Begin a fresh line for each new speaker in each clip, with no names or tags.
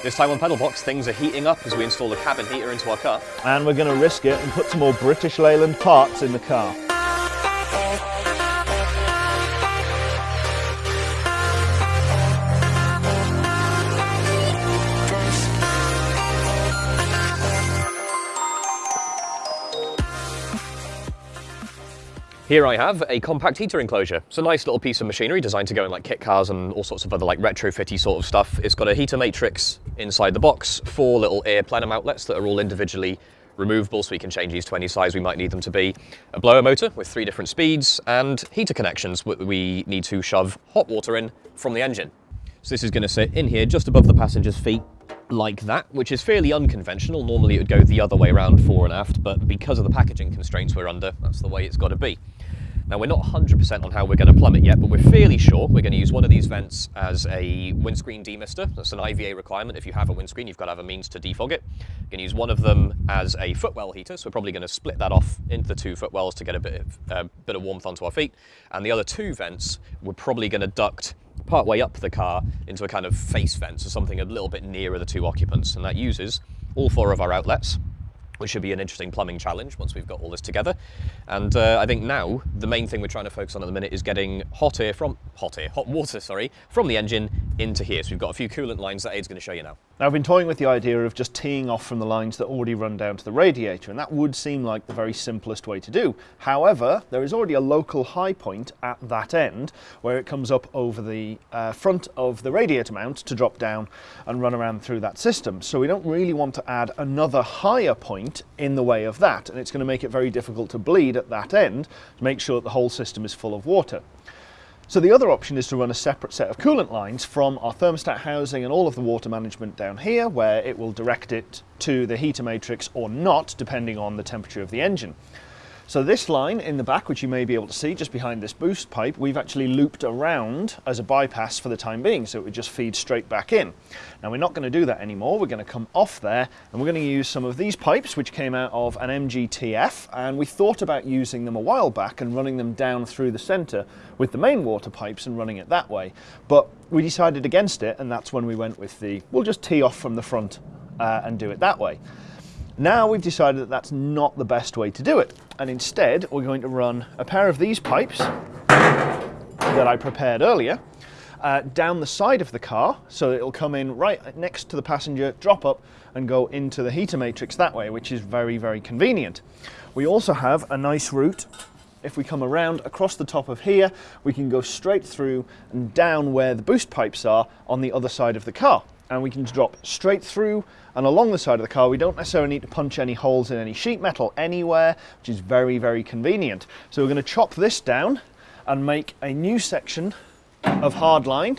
This time on Pedalbox, things are heating up as we install a cabin heater into our car.
And we're going to risk it and put some more British Leyland parts in the car.
Here I have a compact heater enclosure. It's a nice little piece of machinery designed to go in like kit cars and all sorts of other like retrofitty sort of stuff. It's got a heater matrix inside the box, four little air plenum outlets that are all individually removable so we can change these to any size we might need them to be. A blower motor with three different speeds and heater connections we need to shove hot water in from the engine. So this is going to sit in here just above the passenger's feet like that, which is fairly unconventional. Normally it would go the other way around fore and aft, but because of the packaging constraints we're under, that's the way it's got to be. Now we're not 100% on how we're going to plumb it yet, but we're fairly sure we're going to use one of these vents as a windscreen demister. That's an IVA requirement. If you have a windscreen, you've got to have a means to defog it. You're going to use one of them as a footwell heater, so we're probably going to split that off into the two footwells to get a bit of, uh, bit of warmth onto our feet. And the other two vents, we're probably going to duct part way up the car into a kind of face vent, so something a little bit nearer the two occupants. And that uses all four of our outlets which should be an interesting plumbing challenge once we've got all this together. And uh, I think now the main thing we're trying to focus on at the minute is getting hot air from, hot air, hot water, sorry, from the engine into here. So we've got a few coolant lines that Aid's going to show you now.
Now I've been toying with the idea of just teeing off from the lines that already run down to the radiator and that would seem like the very simplest way to do. However, there is already a local high point at that end where it comes up over the uh, front of the radiator mount to drop down and run around through that system. So we don't really want to add another higher point in the way of that and it's going to make it very difficult to bleed at that end to make sure that the whole system is full of water. So the other option is to run a separate set of coolant lines from our thermostat housing and all of the water management down here where it will direct it to the heater matrix or not depending on the temperature of the engine. So this line in the back, which you may be able to see just behind this boost pipe, we've actually looped around as a bypass for the time being, so it would just feed straight back in. Now we're not going to do that anymore, we're going to come off there and we're going to use some of these pipes which came out of an MGTF and we thought about using them a while back and running them down through the centre with the main water pipes and running it that way. But we decided against it and that's when we went with the, we'll just tee off from the front uh, and do it that way. Now we've decided that that's not the best way to do it. And instead, we're going to run a pair of these pipes that I prepared earlier uh, down the side of the car. So it'll come in right next to the passenger, drop up and go into the heater matrix that way, which is very, very convenient. We also have a nice route if we come around across the top of here, we can go straight through and down where the boost pipes are on the other side of the car and we can drop straight through and along the side of the car. We don't necessarily need to punch any holes in any sheet metal anywhere, which is very, very convenient. So we're going to chop this down and make a new section of hard line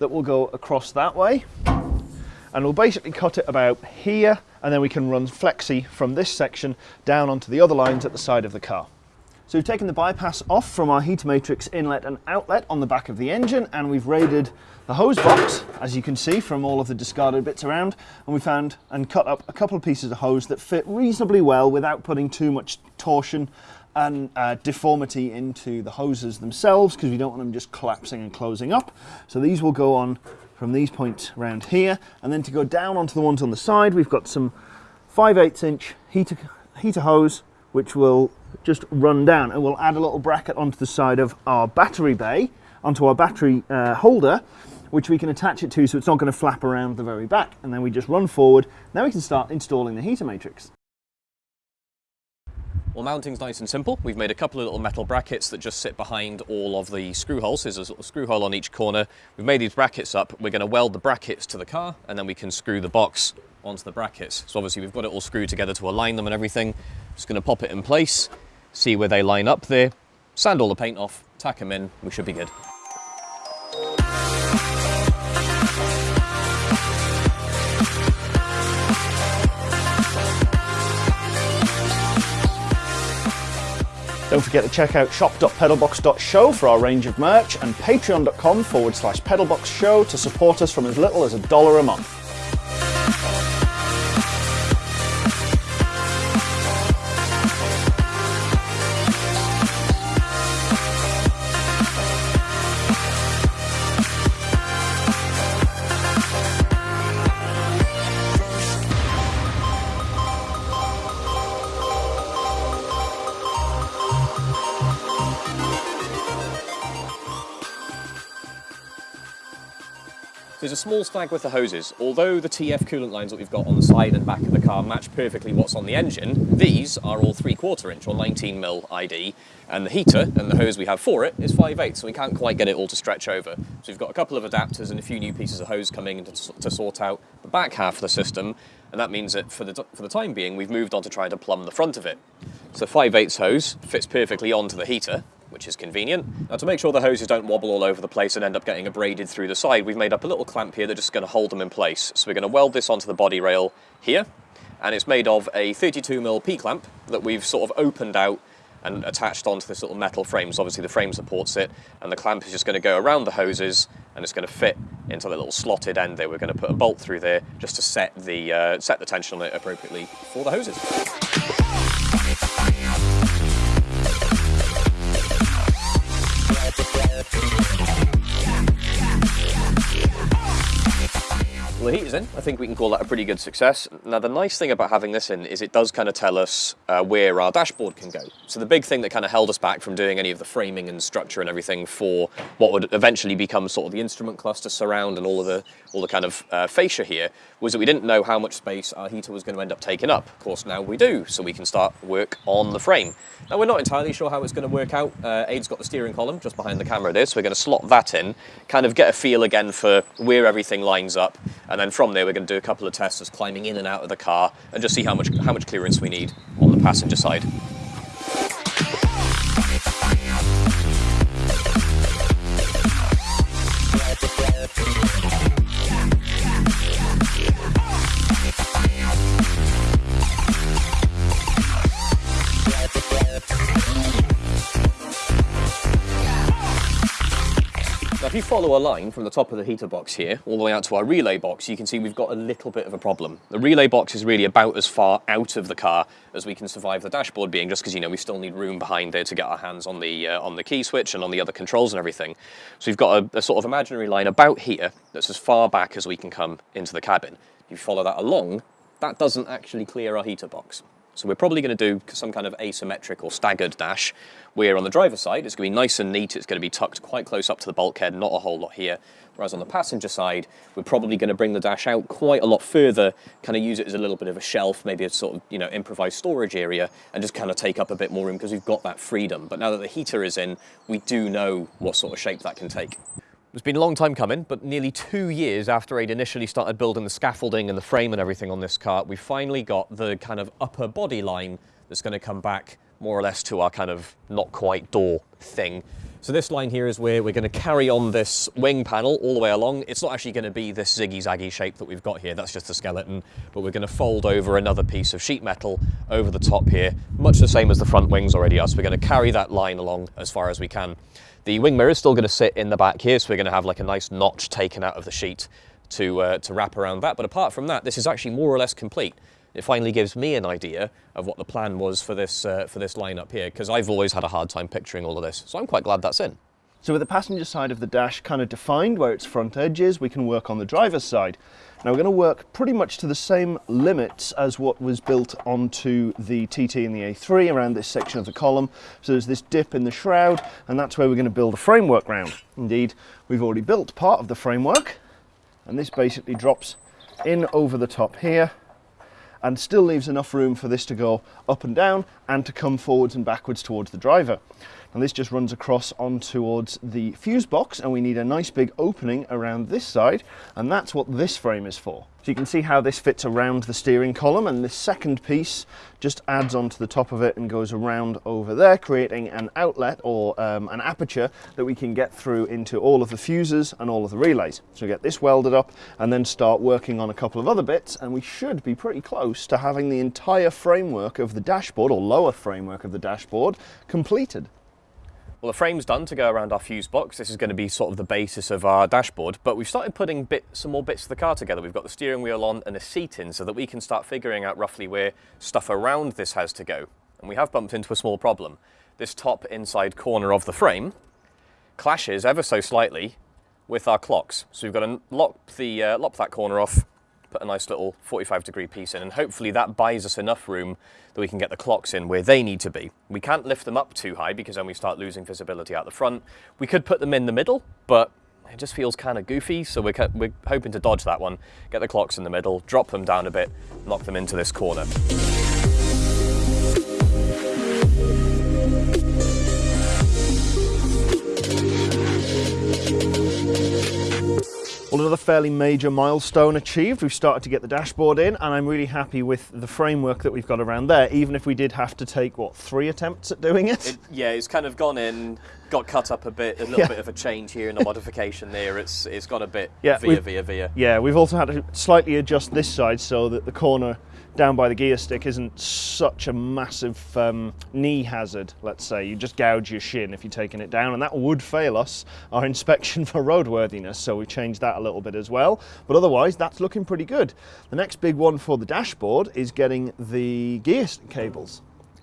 that will go across that way. And we'll basically cut it about here and then we can run flexi from this section down onto the other lines at the side of the car. So we've taken the bypass off from our heater matrix inlet and outlet on the back of the engine and we've raided the hose box, as you can see from all of the discarded bits around, and we found and cut up a couple of pieces of hose that fit reasonably well without putting too much torsion and uh, deformity into the hoses themselves because we don't want them just collapsing and closing up. So these will go on from these points around here and then to go down onto the ones on the side we've got some 5 8 inch heater, heater hose which will just run down and we'll add a little bracket onto the side of our battery bay, onto our battery uh, holder, which we can attach it to so it's not going to flap around the very back. And then we just run forward. Now we can start installing the heater matrix.
Well, mounting's nice and simple. We've made a couple of little metal brackets that just sit behind all of the screw holes. There's a screw hole on each corner. We've made these brackets up. We're going to weld the brackets to the car, and then we can screw the box onto the brackets. So obviously we've got it all screwed together to align them and everything. Just going to pop it in place, see where they line up there, sand all the paint off, tack them in, we should be good.
Don't forget to check out shop.pedalbox.show for our range of merch and patreon.com forward slash pedalboxshow to support us from as little as a dollar a month.
There's a small snag with the hoses. Although the TF coolant lines that we've got on the side and back of the car match perfectly what's on the engine, these are all 3 quarter inch or 19 mil ID, and the heater and the hose we have for it is 5 8 so we can't quite get it all to stretch over. So we've got a couple of adapters and a few new pieces of hose coming to, to sort out the back half of the system, and that means that for the, for the time being, we've moved on to trying to plumb the front of it. So 5 8 hose fits perfectly onto the heater, which is convenient. Now to make sure the hoses don't wobble all over the place and end up getting abraded through the side, we've made up a little clamp here that's just going to hold them in place. So we're going to weld this onto the body rail here, and it's made of a 32mm P-clamp that we've sort of opened out and attached onto this little metal frame. So obviously the frame supports it, and the clamp is just going to go around the hoses, and it's going to fit into the little slotted end there. We're going to put a bolt through there just to set the, uh, set the tension on it appropriately for the hoses. Well, in. I think we can call that a pretty good success. Now, the nice thing about having this in is it does kind of tell us uh, where our dashboard can go. So the big thing that kind of held us back from doing any of the framing and structure and everything for what would eventually become sort of the instrument cluster surround and all of the all the kind of uh, fascia here was that we didn't know how much space our heater was going to end up taking up. Of course, now we do, so we can start work on the frame. Now, we're not entirely sure how it's going to work out. Uh, Aid's got the steering column just behind the camera there, so we're going to slot that in, kind of get a feel again for where everything lines up, and then from there we're going to do a couple of tests of climbing in and out of the car and just see how much, how much clearance we need on the passenger side. Follow a line from the top of the heater box here all the way out to our relay box, you can see we've got a little bit of a problem. The relay box is really about as far out of the car as we can survive the dashboard being, just because you know we still need room behind there to get our hands on the uh, on the key switch and on the other controls and everything. So we've got a, a sort of imaginary line about here that's as far back as we can come into the cabin. If you follow that along, that doesn't actually clear our heater box. So we're probably going to do some kind of asymmetric or staggered dash, where on the driver's side it's going to be nice and neat, it's going to be tucked quite close up to the bulkhead, not a whole lot here. Whereas on the passenger side, we're probably going to bring the dash out quite a lot further, kind of use it as a little bit of a shelf, maybe a sort of, you know, improvised storage area, and just kind of take up a bit more room because we've got that freedom. But now that the heater is in, we do know what sort of shape that can take. It's been a long time coming, but nearly two years after Aid initially started building the scaffolding and the frame and everything on this car, we finally got the kind of upper body line that's going to come back more or less to our kind of not quite door thing. So this line here is where we're going to carry on this wing panel all the way along. It's not actually going to be this ziggy-zaggy shape that we've got here, that's just a skeleton, but we're going to fold over another piece of sheet metal over the top here, much the same as the front wings already are, so we're going to carry that line along as far as we can. The wing mirror is still going to sit in the back here, so we're going to have like a nice notch taken out of the sheet to, uh, to wrap around that. But apart from that, this is actually more or less complete. It finally gives me an idea of what the plan was for this, uh, for this line up here, because I've always had a hard time picturing all of this. So I'm quite glad that's in.
So with the passenger side of the dash kind of defined where its front edge is, we can work on the driver's side. Now we're going to work pretty much to the same limits as what was built onto the TT and the A3 around this section of the column. So there's this dip in the shroud and that's where we're going to build a framework round. Indeed, we've already built part of the framework and this basically drops in over the top here and still leaves enough room for this to go up and down and to come forwards and backwards towards the driver. And this just runs across on towards the fuse box and we need a nice big opening around this side and that's what this frame is for. So you can see how this fits around the steering column and this second piece just adds onto the top of it and goes around over there creating an outlet or um, an aperture that we can get through into all of the fuses and all of the relays. So get this welded up and then start working on a couple of other bits and we should be pretty close to having the entire framework of the dashboard or lower framework of the dashboard completed.
Well, the frame's done to go around our fuse box. This is going to be sort of the basis of our dashboard, but we've started putting bit, some more bits of the car together. We've got the steering wheel on and a seat in so that we can start figuring out roughly where stuff around this has to go. And we have bumped into a small problem. This top inside corner of the frame clashes ever so slightly with our clocks. So we've got to the, uh, lock that corner off, put a nice little 45 degree piece in, and hopefully that buys us enough room that we can get the clocks in where they need to be. We can't lift them up too high because then we start losing visibility out the front. We could put them in the middle, but it just feels kind of goofy. So we're, we're hoping to dodge that one, get the clocks in the middle, drop them down a bit, knock them into this corner.
Another fairly major milestone achieved. We've started to get the dashboard in, and I'm really happy with the framework that we've got around there, even if we did have to take, what, three attempts at doing it?
it yeah, it's kind of gone in, got cut up a bit, a little yeah. bit of a change here and a modification there. It's It's gone a bit yeah, via, via, via.
Yeah, we've also had to slightly adjust this side so that the corner down by the gear stick isn't such a massive um, knee hazard, let's say. You just gouge your shin if you're taking it down, and that would fail us our inspection for roadworthiness, so we changed that a little bit as well. But otherwise, that's looking pretty good. The next big one for the dashboard is getting the gear cables.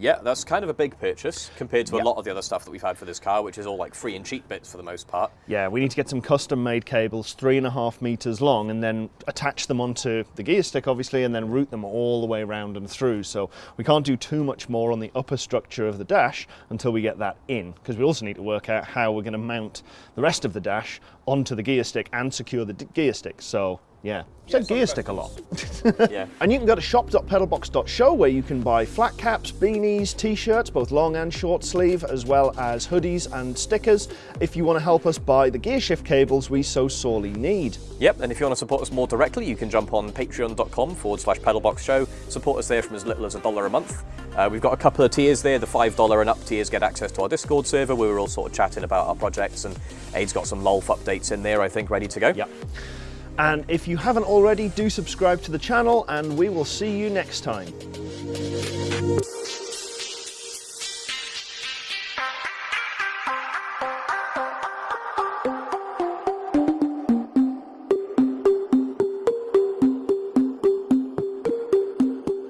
Yeah, that's kind of a big purchase compared to a lot of the other stuff that we've had for this car, which is all like free and cheap bits for the most part.
Yeah, we need to get some custom made cables, three and a half meters long, and then attach them onto the gear stick, obviously, and then route them all the way around and through. So we can't do too much more on the upper structure of the dash until we get that in, because we also need to work out how we're going to mount the rest of the dash onto the gear stick and secure the gear stick. So yeah, said gear stick a lot. yeah. And you can go to shop.pedalbox.show where you can buy flat caps, beanies, t-shirts, both long and short sleeve, as well as hoodies and stickers if you want to help us buy the gear shift cables we so sorely need.
Yep, and if you want to support us more directly, you can jump on patreon.com forward slash pedalbox show. Support us there from as little as a dollar a month. Uh, we've got a couple of tiers there. The $5 and up tiers get access to our Discord server where we're all sort of chatting about our projects and Aid's got some LOLF updates in there, I think, ready to go.
Yep. And if you haven't already, do subscribe to the channel and we will see you next time.